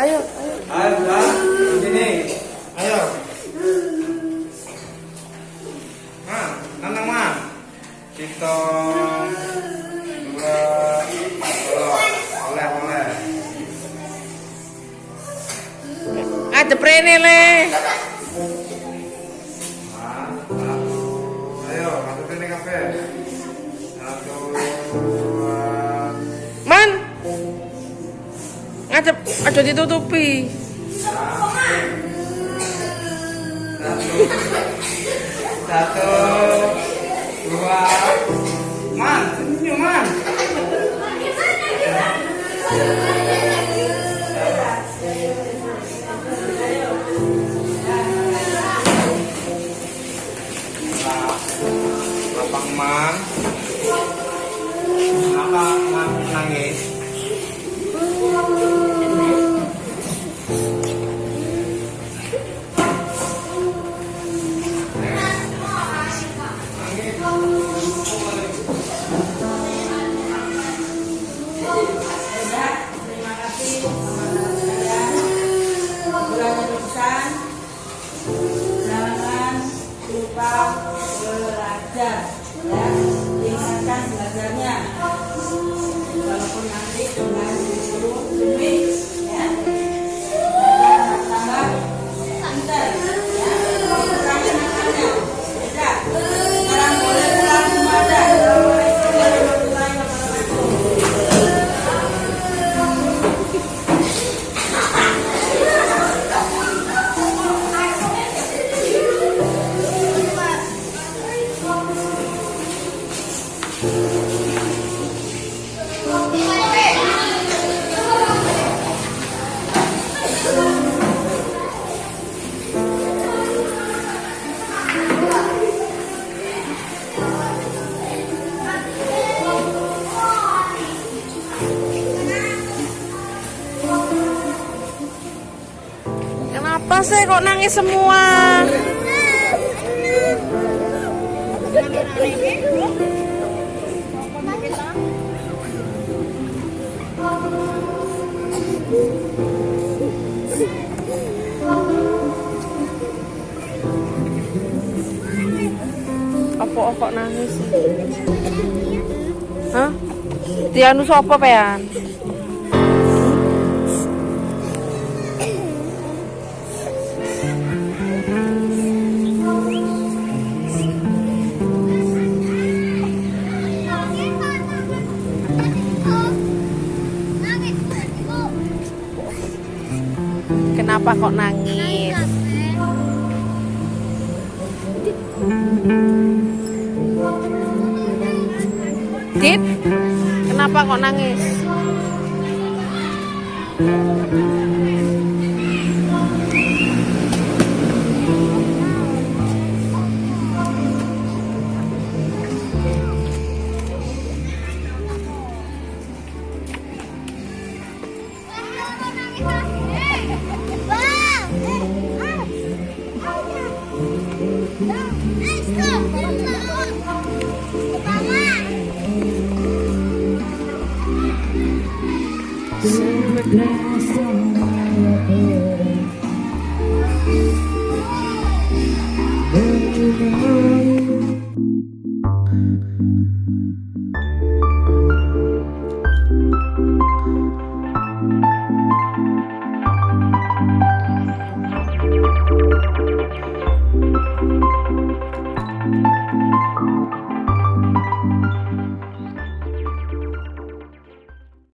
Ayo, ayo. Ayo, Bang. Sini. Ayo. Ma, nandang ma. Kita dua oleh oleh. Ada prene le. Ngadep, aja ditutupi. Satu, dua. Man, senyum man. Man. Kenapa nang- nangis? Lupa belajar ya tingkatkan belajarnya Sih kok nangis semua? Apa kok nangis? Hah? Tianu sapa pean? Kenapa kok nangis? Dit, kenapa kok nangis? Gracias.